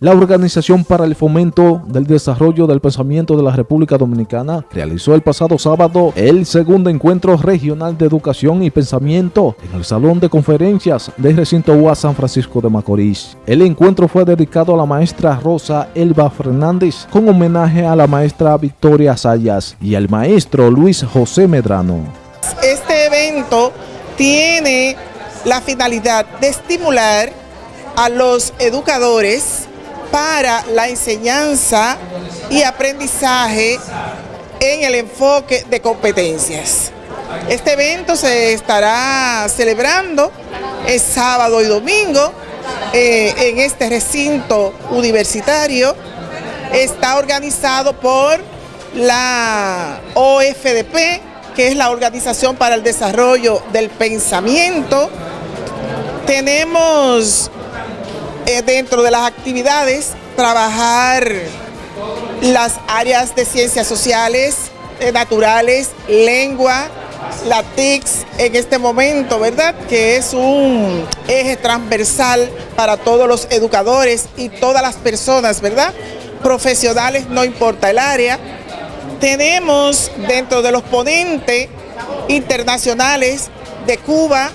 La Organización para el Fomento del Desarrollo del Pensamiento de la República Dominicana realizó el pasado sábado el segundo encuentro regional de educación y pensamiento en el Salón de Conferencias del recinto UAS San Francisco de Macorís. El encuentro fue dedicado a la maestra Rosa Elba Fernández con homenaje a la maestra Victoria Sayas y al maestro Luis José Medrano. Este evento tiene la finalidad de estimular a los educadores para la enseñanza y aprendizaje en el enfoque de competencias. Este evento se estará celebrando el sábado y domingo eh, en este recinto universitario. Está organizado por la OFDP, que es la Organización para el Desarrollo del Pensamiento. Tenemos eh, dentro de las actividades trabajar las áreas de ciencias sociales, eh, naturales, lengua, la TICS en este momento, ¿verdad? Que es un eje transversal para todos los educadores y todas las personas, ¿verdad? Profesionales, no importa el área. Tenemos dentro de los ponentes internacionales de Cuba,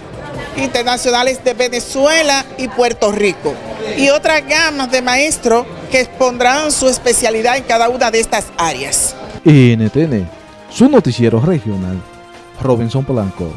internacionales de Venezuela y Puerto Rico y otras gamas de maestros que expondrán su especialidad en cada una de estas áreas. NTN, su noticiero regional, Robinson Polanco.